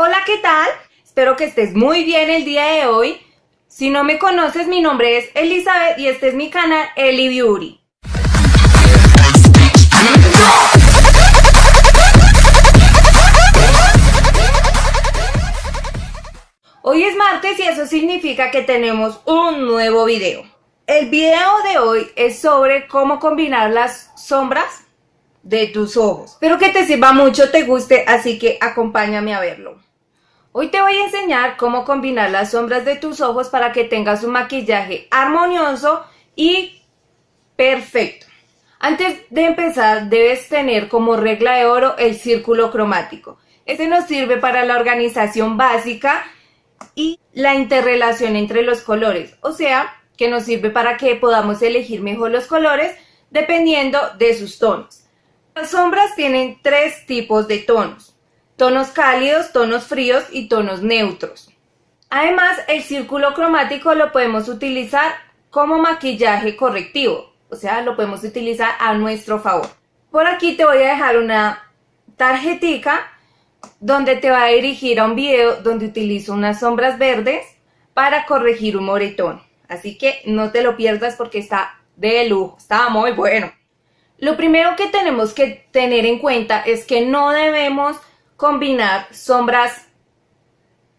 Hola, ¿qué tal? Espero que estés muy bien el día de hoy. Si no me conoces, mi nombre es Elizabeth y este es mi canal Eli Beauty. Hoy es martes y eso significa que tenemos un nuevo video. El video de hoy es sobre cómo combinar las sombras de tus ojos. Espero que te sirva mucho, te guste, así que acompáñame a verlo. Hoy te voy a enseñar cómo combinar las sombras de tus ojos para que tengas un maquillaje armonioso y perfecto. Antes de empezar debes tener como regla de oro el círculo cromático. Este nos sirve para la organización básica y la interrelación entre los colores, o sea, que nos sirve para que podamos elegir mejor los colores dependiendo de sus tonos. Las sombras tienen tres tipos de tonos, tonos cálidos, tonos fríos y tonos neutros. Además, el círculo cromático lo podemos utilizar como maquillaje correctivo, o sea, lo podemos utilizar a nuestro favor. Por aquí te voy a dejar una tarjetica donde te va a dirigir a un video donde utilizo unas sombras verdes para corregir un moretón. Así que no te lo pierdas porque está de lujo, está muy bueno. Lo primero que tenemos que tener en cuenta es que no debemos combinar sombras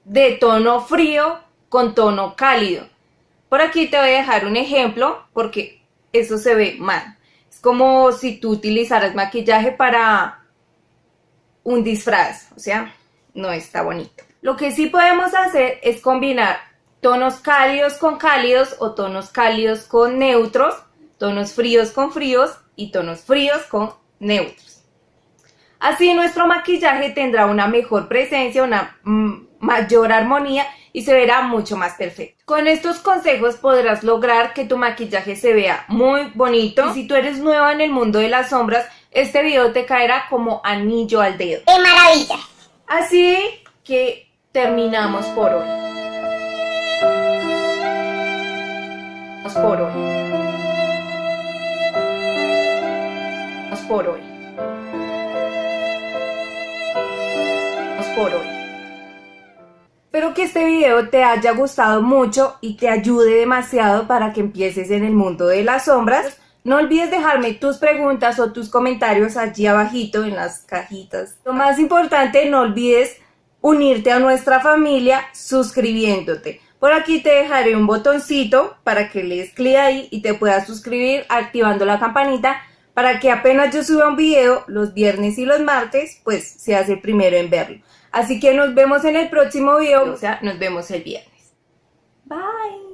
de tono frío con tono cálido. Por aquí te voy a dejar un ejemplo porque eso se ve mal. Es como si tú utilizaras maquillaje para un disfraz, o sea, no está bonito. Lo que sí podemos hacer es combinar tonos cálidos con cálidos o tonos cálidos con neutros, tonos fríos con fríos y tonos fríos con neutros. Así nuestro maquillaje tendrá una mejor presencia, una mm, mayor armonía y se verá mucho más perfecto. Con estos consejos podrás lograr que tu maquillaje se vea muy bonito. Y si tú eres nueva en el mundo de las sombras, este video te caerá como anillo al dedo. ¡Qué maravilla! Así que terminamos por hoy. por hoy. por hoy. Por hoy. Espero que este video te haya gustado mucho y te ayude demasiado para que empieces en el mundo de las sombras. No olvides dejarme tus preguntas o tus comentarios allí abajito en las cajitas. Lo más importante, no olvides unirte a nuestra familia suscribiéndote. Por aquí te dejaré un botoncito para que le des clic ahí y te puedas suscribir activando la campanita para que apenas yo suba un video los viernes y los martes, pues seas el primero en verlo. Así que nos vemos en el próximo video, o sea, nos vemos el viernes. Bye.